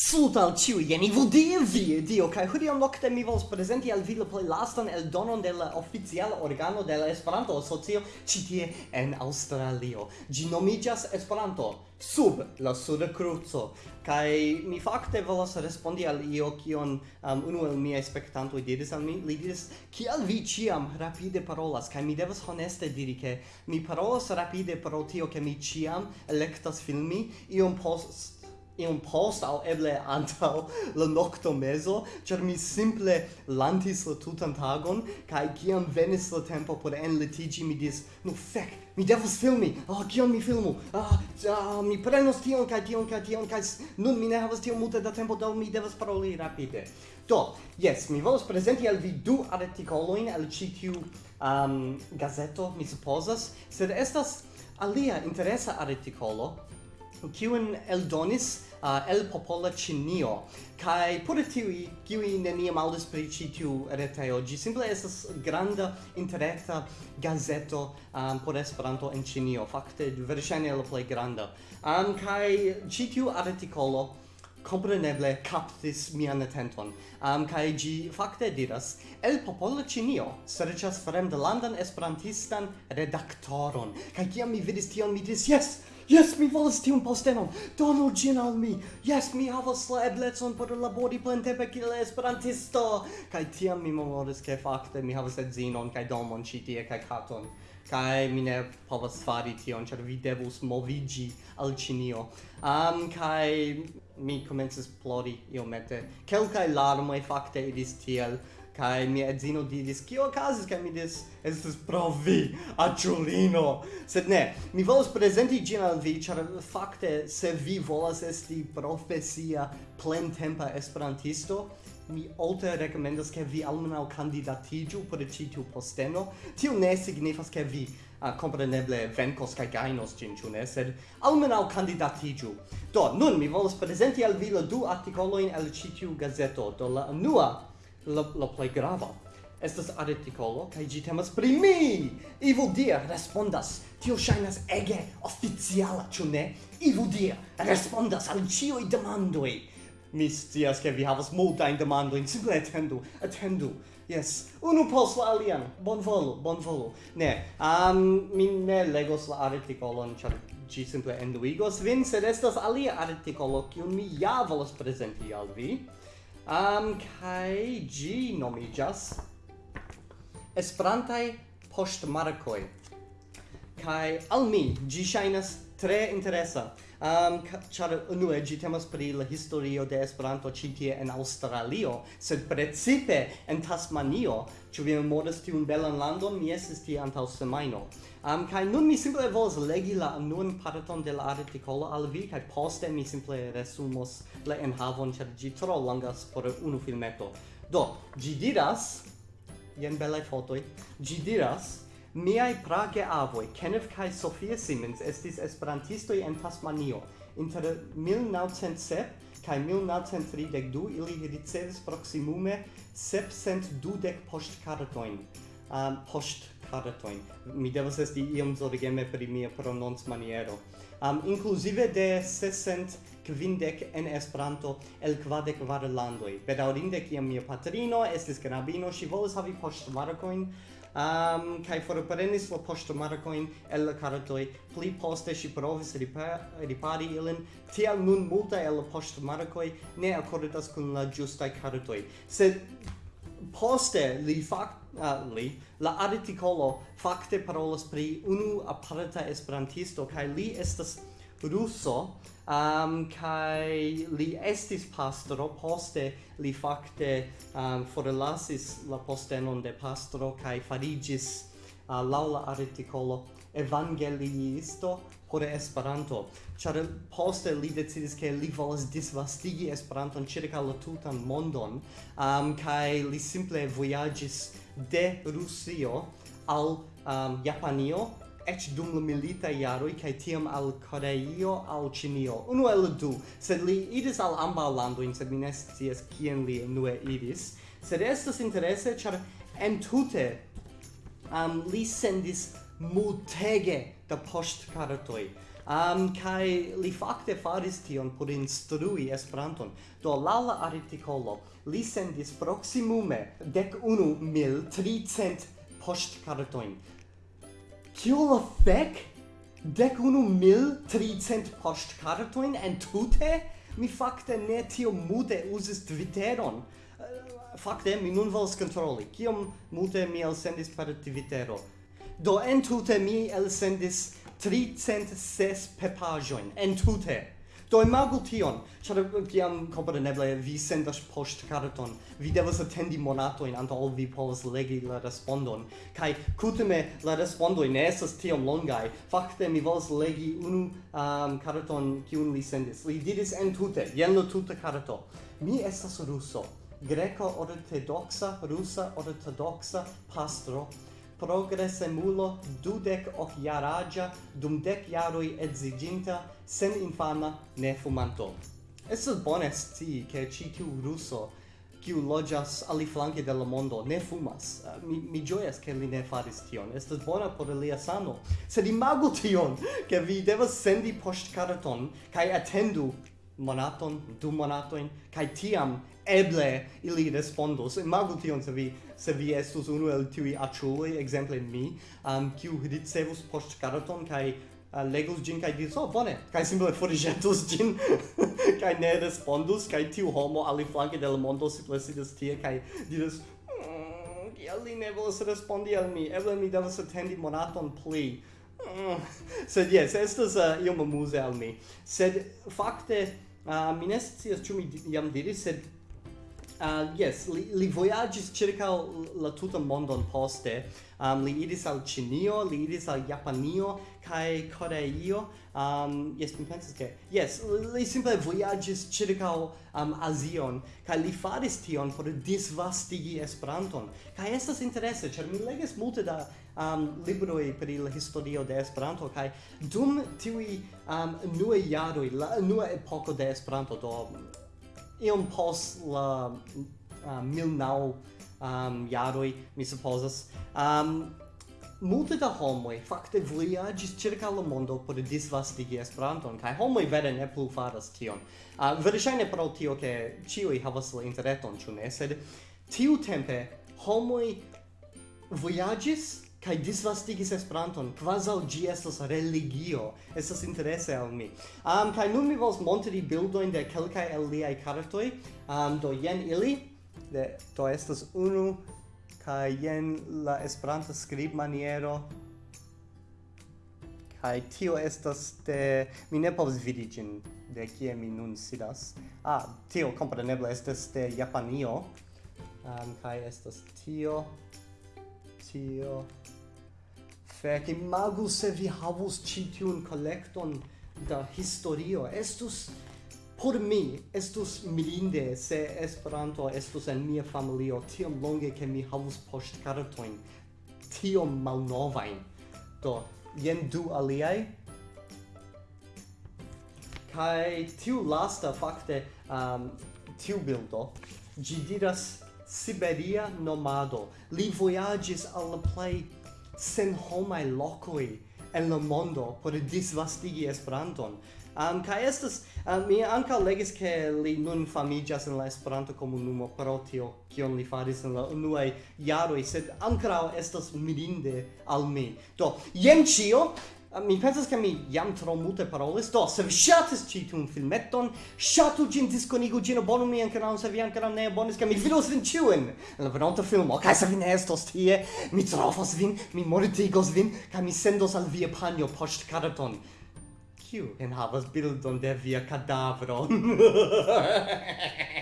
Saluto al ciu, jeni vudie vi, dio, kai hodiam nocte mi vols presenti al vile plei lastan el donon del oficiala organo del Esperanto Asocio citie en Australio. Gi nomigas Esperanto sub la suda cruzo, kai mi fakte volas respondi al io kion um, unu el miei spectantoi diris al mi, li diris, kial vi ciam rapide parolas, kai mi devas honeste diri che mi parolas rapide pro tio che mi ciam electas filmi, iom post iom post au eble antau la nocto meso, char mi simple lantis la tutan tagon, kai ciam venis la tempo por en litigi, mi dis, no fec, mi devus filmi, ah, oh, mi filmu, ah, ah, mi prenos tion, kai tion, kai tion, kai nun mi ne havas tion multe da tempo, do mi devas paroli rapide. Do, yes, mi volus presenti al vi du articoloin al citiu um, gazeto, mi supposas, sed estas alia interesa articolo, kiun eldonis uh, el popola Ĉinio kaj pure tiuj kiuj neniam aŭdis pri ĉi tiu retejo ĝi simple estas granda interreta gazeto um, por Esperanto en Ĉinio fakte verŝajne la plej granda um, kaj ĉi tiu artikolo compreneble captis mian attenton. Um, kai gi fakte diras, el popolo cinio serĉas fremdlandan esperantistan redaktoron. Kai kiam mi vidis tion, mi diris, yes, Yes, mi volas tiun postenon. Donu ĝin al mi. Yes, mi havas la eblecon por labori plentempe kiel esperantisto. Kaj tiam mi memoris ke fakte mi havas edzinon kaj domon ĉi tie kaj katon. Kaj mi ne povas fari tion, ĉar vi devus moviĝi al Ĉinio. Um, kaj mi komencis plori iomete. Kelkaj larmoj fakte iris tiel Kai mi edzino diris, kio okazis? Kai mi dis estes pro vi, aĉulino. Sed ne, mi volas prezenti ĝin al vi, ĉar fakte, se vi volas esti profesia, plentempa esperantisto, mi alte rekomendas ke vi almenaŭ kandidatiĝu por ĉi tiu posteno. Tio ne signifas ke vi uh, compreneble venkos kai gainos gin ĉu ne, sed almenaŭ kandidatiĝu Do, nun mi volas presenti al vi la du artikolojn el citiu gazeto, do la unua la, la play grava estas artikolo kaj ĝi temas pri mi. Ivo dia, respondas. Tio ŝajnas ege oficiala, ĉu ne? Ivo dia, respondas al ĉiuj demandoj. Mi scias ke vi havas multajn demandojn, simple atendu, atendu. Yes, unu post la alian. Bonvolu, bonvolu. Ne, um, mi ne legos la artikolon, char gi simple enduigos vin, sed estas alia artikolo kiun mi ja volas presenti al vi um, kai gi nomigas Esperantai postmarkoi. Kai al mi gi shainas tre interesa um, char unue gi temas pri la historio de Esperanto ĉi tie en Aŭstralio, sed precipe en Tasmanio, ĉu vi memoras tiun belan landon, mi estis tie antaŭ semajno. Um, kaj nun mi simple volas legi la unuan parton de la artikolo al vi, kaj poste mi simple resumos la enhavon, ĉar ĝi tro longas por unu filmeto. Do, ĝi diras, jen belaj fotoj, ĝi diras, Miai prage avoi, Kenneth kai Sophia Simmons, estis esperantistoi en Tasmanio. Inter 1907 kai 1932 ili ricevis proximume 720 postkartoin. Um, postkartoin. Mi devas esti iom zorgeme pri mia prononc maniero. Um, inclusive de 600 kvindec en Esperanto el kvadec var landoi. Bedaurinde, kiam mia patrino estis knabino, ŝi volis havi poŝtmarkojn, um, kai forprenis la poŝtomarkojn el la kartoj pli poste si provis ripari ilin. Tial nun multa el la poŝtomarkoj ne accordas kun la ĝustaj kartoj se poste li fak uh, li la articolo fakte parolas pri unu aparta esperantisto kai li estas russo um, kai li estis pastro poste li fakte um, forlasis la postenon de pastro kai farigis uh, laula articolo evangeliisto por Esperanto, char poste li decidis ke li volas disvastigi Esperanton circa la tutan mondon, um, kai li simple vojaĝis de Rusio al um, Japanio ec dum la milita iaroi cae tiam al Coreio al Cinio. Uno el du, sed li idis al amba landoin, sed mi ne scias li nue idis. Sed estes interesse, char entute um, li sendis multege da postcartoi. Um, kai li fakte faris tion por instrui Esperanton. Do la la articolo, li sendis proximume dec unu mil tricent postcartoin. Kio la fec? Dec unu mil tricent postcartoin en tute? Mi facte ne tio mute usis Twitteron. Eh, facte, mi nun vols controlli. Kiom mute mi elsendis per Twittero? Do en tute mi elsendis tricent ses pepajoin. En tute. Do imagu tion, ĉar eh, kiam kompreneble vi sendas poŝtkarton, vi devas attendi monato in anto ol vi povas legi la respondon, kai kutime la respondo ne estas tiom longai, Fakte mi volas legi unu um, carton kiun li sendis. Li diris entute, jen lo tuta carto, Mi estas russo, greko ortodoxa, rusa ortodoxa pastro, progresemulo dudec och jaragia dum dec jaroi edziginta sen infana ne fumanto. Estas bone sci che ci ciu russo kiu loĝas aliflanke de la mondo ne fumas. Uh, mi mi ĝojas ke li ne faris tion. Estas bona por lia sano. Sed imagu tion, ke vi devas sendi poŝtkarton kaj atendu monaton, du monatoin, kai tiam eble ili respondos. Imagu tion se vi, se vi estus unu el tiui aciuloi, exemple mi, um, kiu ricevus post caraton, kai uh, legus gin, kai diris, oh, bone, kai simple forigetus gin, kai ne respondus, kai tiu homo ali flanke del mondo simple sidis tie, kai diris, mm, kiel li ne volas respondi al mi, eble mi devas attendi monaton pli, Mm. sed yes, estas uh, iom amuse al mi. Sed, fakte, uh, mi ne scias ĉu mi jam diris sed ah, uh, yes li li vojaĝis ĉirkaŭ la tutan mondon poste. Um, li iris al Ĉinio li iris al Japanio kaj Koreio. Um, yes mi pensas ke yes li simple vojaĝis ĉirkaŭ um, Azion kaj li faris tion por disvastigi Esperanton. Kaj estas interese ĉar mi leges multe da um, libroi per il historio de Esperanto kai dum tiui um, nue jaroj, la nue epoko de Esperanto do iom pos la um, uh, milnau um, jaroj mi supposas um, multe da homoi fakte vojaĝis ĉirkaŭ la mondo por disvastigi Esperanton kaj homoj vere ne plu faras tion. Uh, Verŝajne pro tio ke ĉiuj havas la interreton, ĉu ne? Sed tiutempe homoj vojaĝis kai disvastigis Esperanton, kvazaŭ ĝi estas religio. Estas interese al mi. Um, kai nun mi vols montri bildojn de kelkaj el liaj kartoj. Um, do jen ili. De, do estas unu kai jen la Esperanta skribmaniero. Kai tio estas de mi ne povas vidi ĝin de kie mi nun sidas. Ah, tio kompreneble estas de Japanio. Um, kai estas tio tio. Fek, imagu se vi havus ĉi tiun kolekton da historio. Estus por mi estus milinde se Esperanto estus en mia familio tiom longe ke mi havus poŝtkartojn tiom malnovain. Do, jen du aliai, kai tiu lasta fakte um, tiu bildo gi diras Siberia nomado. Li voyagis al la sen homai lokoj en la mondo por disvastigi Esperanton. Um, ca estas, um, mi anca legis che li nun famigias in la Esperanto comunumo pro tio, kion li faris in la unuae jaroi, sed ancrao estas mirinde al mi. Do, jen cio, Ah, mi pensas che mi jam tro multe parolis do se vi ŝatis ĉi tiun filmeton ŝatu ĝin diskonigu ĝin abonu anche non se vi ankoraŭ ne abonis che mi vidos vin ĉiujn la venonta filmo kaj se vi ne estos tie mi trovos vin mi mortigos vin ca mi sendos al via panio post caraton kiu enhavas bildon de via cadavro.